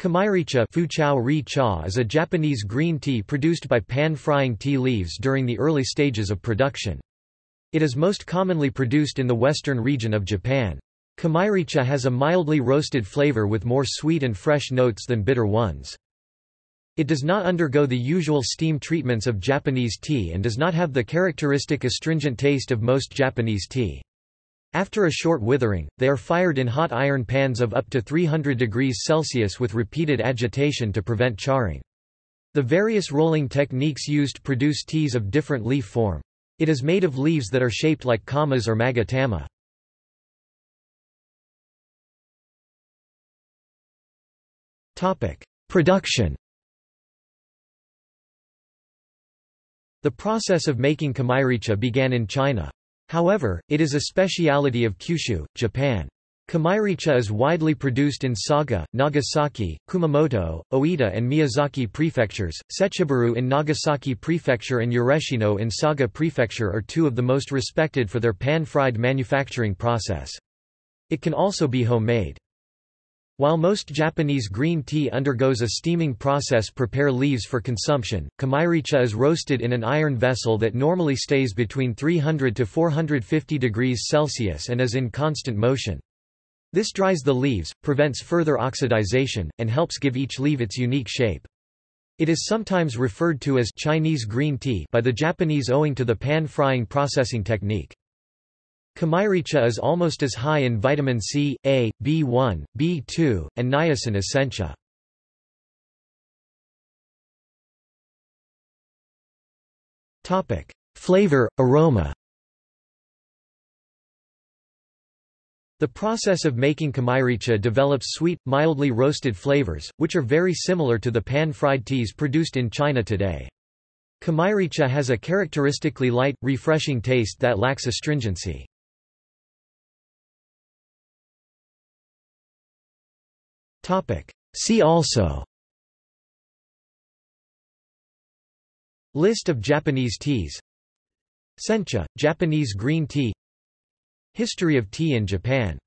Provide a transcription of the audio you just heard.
Kamairicha is a Japanese green tea produced by pan-frying tea leaves during the early stages of production. It is most commonly produced in the western region of Japan. Kamairicha has a mildly roasted flavor with more sweet and fresh notes than bitter ones. It does not undergo the usual steam treatments of Japanese tea and does not have the characteristic astringent taste of most Japanese tea. After a short withering, they are fired in hot iron pans of up to 300 degrees Celsius with repeated agitation to prevent charring. The various rolling techniques used produce teas of different leaf form. It is made of leaves that are shaped like kamas or magatama. Production The process of making kamairicha began in China. However, it is a speciality of Kyushu, Japan. Kamairicha is widely produced in Saga, Nagasaki, Kumamoto, Oita and Miyazaki prefectures. Sechiburu in Nagasaki prefecture and Ureshino in Saga prefecture are two of the most respected for their pan-fried manufacturing process. It can also be homemade. While most Japanese green tea undergoes a steaming process prepare leaves for consumption, kamairicha is roasted in an iron vessel that normally stays between 300 to 450 degrees Celsius and is in constant motion. This dries the leaves, prevents further oxidization, and helps give each leaf its unique shape. It is sometimes referred to as Chinese green tea by the Japanese owing to the pan-frying processing technique. Kamairicha is almost as high in vitamin C, A, B1, B2, and niacin essentia. Flavor, aroma The process of making kamairicha develops sweet, mildly roasted flavors, which are very similar to the pan-fried teas produced in China today. Kamairicha has a characteristically light, refreshing taste that lacks astringency. See also. List of Japanese teas. Sencha, Japanese green tea. History of tea in Japan